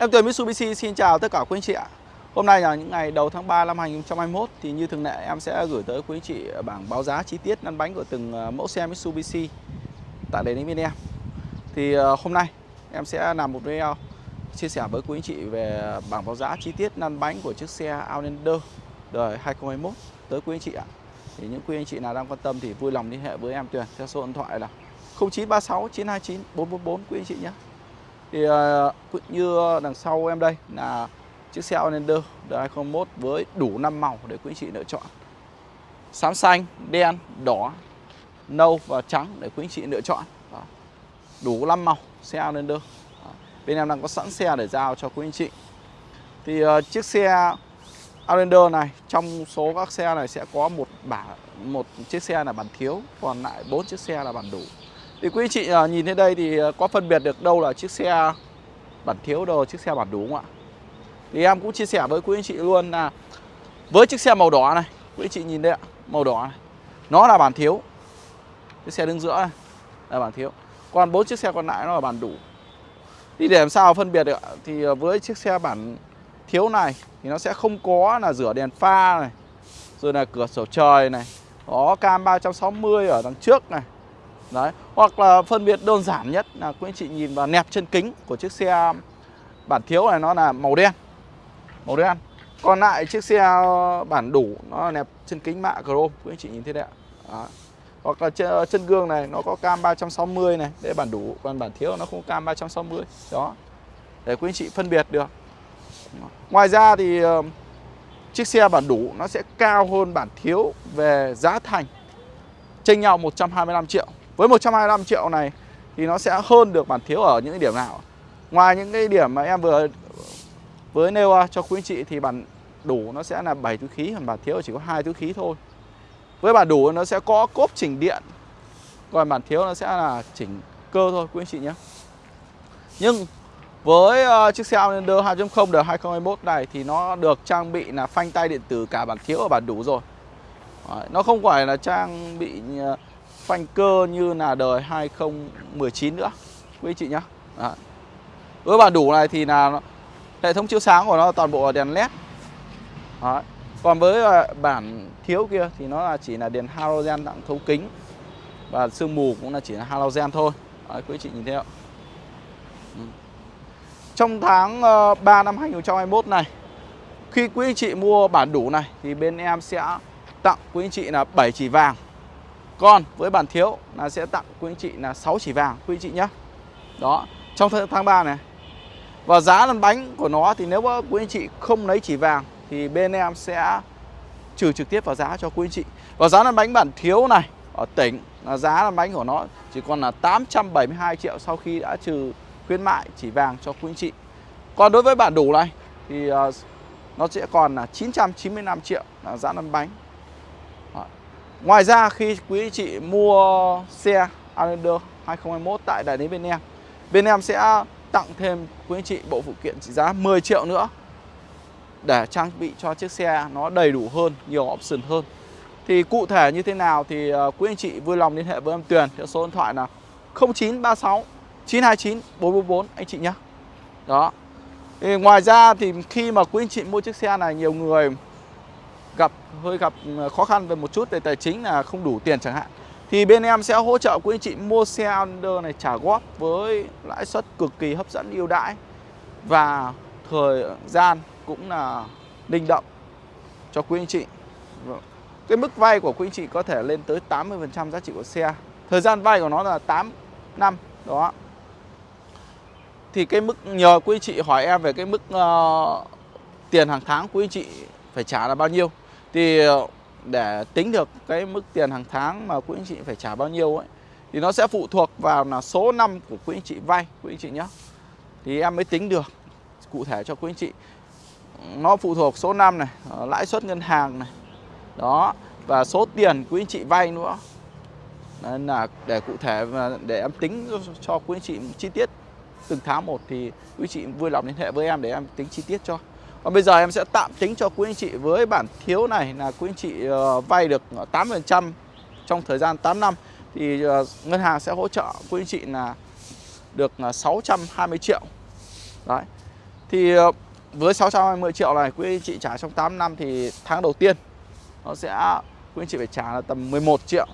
Em Tuyền Mitsubishi, xin chào tất cả quý anh chị ạ. Hôm nay là những ngày đầu tháng 3 năm 2021 Thì như thường lệ em sẽ gửi tới quý anh chị bảng báo giá chi tiết lăn bánh của từng ờ, mẫu xe Mitsubishi Tại đây đến bên em Thì ờ, hôm nay em sẽ làm một video chia sẻ với quý anh chị về bảng báo giá chi tiết lăn bánh của chiếc xe Outlander đời 2021 tới quý anh chị ạ. Thì những quý anh chị nào đang quan tâm thì vui lòng liên hệ với em Tuyền theo số điện thoại là 0936 929 444 quý anh chị nhé thì uh, như đằng sau em đây là chiếc xe Outlander đời 2021 với đủ 5 màu để quý anh chị lựa chọn. Xám xanh, đen, đỏ, nâu và trắng để quý anh chị lựa chọn. Đó. Đủ 5 màu xe Outlander. Đó. Bên em đang có sẵn xe để giao cho quý anh chị. Thì uh, chiếc xe Outlander này trong số các xe này sẽ có một bản một chiếc xe là bản thiếu, còn lại bốn chiếc xe là bản đủ. Thì quý chị à, nhìn thấy đây thì à, có phân biệt được đâu là chiếc xe bản thiếu đâu là chiếc xe bản đủ không ạ? Thì em cũng chia sẻ với quý anh chị luôn là với chiếc xe màu đỏ này, quý anh chị nhìn đây ạ, màu đỏ này. Nó là bản thiếu. Chiếc xe đứng giữa này là bản thiếu. Còn bốn chiếc xe còn lại nó là bản đủ. Thì để làm sao phân biệt được thì à, với chiếc xe bản thiếu này thì nó sẽ không có là rửa đèn pha này, rồi là cửa sổ trời này, có cam 360 ở đằng trước này Đấy, hoặc là phân biệt đơn giản nhất là quý anh chị nhìn vào nẹp chân kính của chiếc xe à, bản thiếu này nó là màu đen. Màu đen. Còn lại chiếc xe à, bản đủ nó là nẹp chân kính mạ chrome, quý anh chị nhìn thế đấy ạ. Đó. Hoặc là chân gương này nó có cam 360 này, đây bản đủ, còn bản thiếu nó không cam 360. Đó. Để quý anh chị phân biệt được. Ngoài ra thì ờ, chiếc xe bản đủ nó sẽ cao hơn bản thiếu về giá thành. Chênh nhau 125 triệu. Với 125 triệu này thì nó sẽ hơn được bản thiếu ở những cái điểm nào? Ngoài những cái điểm mà em vừa với nêu cho quý anh chị thì bản đủ nó sẽ là 7 túi khí, còn bản thiếu chỉ có hai túi khí thôi. Với bản đủ nó sẽ có cốp chỉnh điện, còn bản thiếu nó sẽ là chỉnh cơ thôi quý anh chị nhé. Nhưng với uh, chiếc xe Outlander 2.0 đời 2021 này thì nó được trang bị là phanh tay điện tử cả bản thiếu và bản đủ rồi. Đấy, nó không phải là trang bị uh, phanh cơ như là đời 2019 nữa. Quý chị nhá. Đấy. với bản đủ này thì là hệ thống chiếu sáng của nó toàn bộ là đèn led Đấy. còn với à, bản thiếu kia thì nó là chỉ là đèn halogen đặng thấu kính. Và sương mù cũng là chỉ là halogen thôi. Đấy, quý chị nhìn thấy ạ ừ. trong tháng ờ, 3 năm 2021 này khi quý anh chị mua bản đủ này thì bên em sẽ tặng quý anh chị là 7 chỉ vàng còn với bản thiếu là sẽ tặng quý anh chị là 6 chỉ vàng quý anh chị nhé Đó, trong tháng 3 này. Và giá lăn bánh của nó thì nếu quý anh chị không lấy chỉ vàng Thì bên em sẽ trừ trực tiếp vào giá cho quý anh chị. Và giá lăn bánh bản thiếu này ở tỉnh là giá lăn bánh của nó chỉ còn là 872 triệu sau khi đã trừ khuyến mại chỉ vàng cho quý anh chị. Còn đối với bản đủ này thì ờ, nó sẽ còn là 995 triệu là giá lăn bánh. Ngoài ra khi quý anh chị mua xe Outlander 2021 tại đại lý bên em Bên em sẽ tặng thêm quý anh chị bộ phụ kiện trị giá 10 triệu nữa Để trang bị cho chiếc xe nó đầy đủ hơn, nhiều option hơn. Thì cụ thể như thế nào thì ờ, quý anh chị vui lòng liên hệ với em Tuyền Theo số điện thoại là 0936 929 444 anh chị nhé. Đó. Thì Ngoài ra thì khi mà quý anh chị mua chiếc xe này nhiều người gặp hơi gặp ờ, khó khăn về một chút về tài chính là không đủ tiền chẳng hạn. Thì bên em sẽ hỗ trợ quý anh chị mua xe Under này trả góp với lãi suất cực kỳ hấp dẫn ưu đãi và thời gian cũng là linh động cho quý anh chị. Vâng. Cái mức vay của quý anh chị có thể lên tới 80% giá trị của xe. Thời gian vay của nó là 8 năm đó. Thì cái mức nhờ quý anh chị hỏi em về cái mức uh, tiền hàng tháng quý anh chị phải trả là bao nhiêu? Thì ờ, để tính được cái mức tiền hàng tháng mà quý anh chị phải trả bao nhiêu ấy, thì nó sẽ phụ thuộc vào là số năm của quý anh chị vay, quý anh chị nhé thì em mới tính được cụ thể cho quý anh chị. Nó phụ thuộc số năm này ờ, lãi suất ngân hàng này, đó, và số tiền quý anh chị vay nữa. Nên là để cụ thể và để em tính cho quý anh chị chi tiết từng tháng một thì quý chị vui lòng liên hệ với em để em tính chi tiết cho còn bây giờ em sẽ tạm tính cho quý anh chị với bản thiếu này là quý anh chị ờ, vay được 8% trong thời gian 8 năm thì ờ, ngân hàng sẽ hỗ trợ quý anh chị là được ờ, 620 triệu. Đấy. Thì với 620 triệu này quý anh chị trả trong 8 năm thì tháng đầu tiên nó sẽ, quý anh chị phải trả là tầm 11 triệu,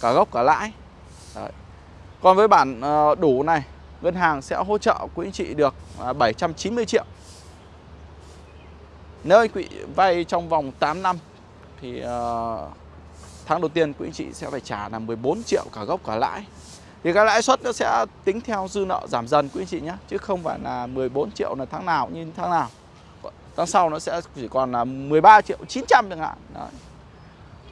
cả gốc cả lãi. Đấy. Còn với bản đủ này, ngân hàng sẽ hỗ trợ quý anh chị được 790 triệu. Nếu anh chị vay trong vòng 8 năm thì uh, tháng đầu tiên quý anh chị sẽ phải trả là 14 triệu cả gốc cả lãi. Thì cái lãi suất nó sẽ tính theo dư nợ giảm dần quý anh chị nhé Chứ không phải là 14 triệu là tháng nào như tháng nào Tháng sau nó sẽ chỉ còn là 13 triệu 900 chẳng hạn Đấy.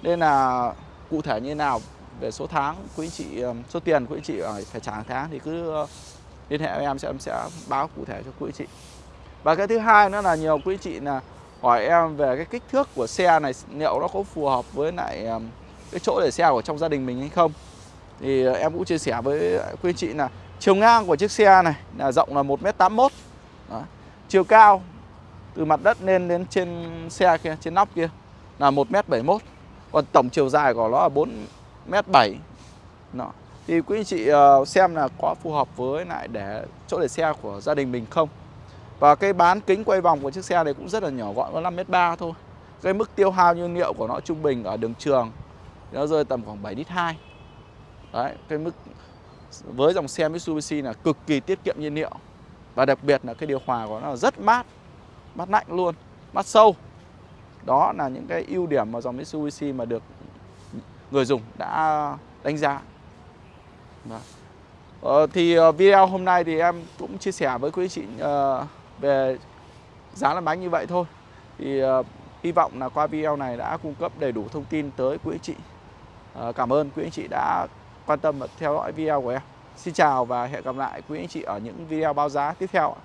Nên là cụ thể như thế nào về số tháng quý anh chị ờ, số tiền quý anh chị phải trả hàng tháng thì cứ ờ, liên hệ với em sẽ em sẽ báo cụ thể cho quý anh chị. Và cái thứ hai nữa là nhiều quý anh chị là hỏi em về cái kích thước của xe này, liệu nó có phù hợp với lại cái chỗ để xe của trong gia đình mình hay không? Thì ờ, em cũng chia sẻ với quý anh chị là chiều ngang của chiếc xe này là rộng là 1m81 Đó. chiều cao từ mặt đất lên đến trên xe kia, trên nóc kia là 1m71 còn tổng chiều dài của nó là 4m7 Đó. thì quý anh chị ờ, xem là có phù hợp với lại để chỗ để xe của gia đình mình không? Và cái bán kính quay vòng của chiếc xe này cũng rất là nhỏ gọn có 5m3 thôi. Cái mức tiêu hao nhiên liệu của nó trung bình ở đường trường nó rơi tầm khoảng 7 lít 2 Đấy, cái mức với dòng xe Mitsubishi là cực kỳ tiết kiệm nhiên liệu. Và đặc biệt là cái điều hòa của nó là rất mát mát lạnh luôn mát sâu. Đó là những cái ưu điểm mà dòng Mitsubishi mà được người dùng đã đánh giá. Vâng. Ờ, thì ờ, video hôm nay thì em cũng chia sẻ với quý chị uh, về giá lăn bánh như vậy thôi. Thì uh, hy vọng là qua video này đã cung cấp đầy đủ thông tin tới quý anh chị. Uh, cảm ơn quý anh chị đã quan tâm và theo dõi video của em. Xin chào và hẹn gặp lại quý anh chị ở những video báo giá tiếp theo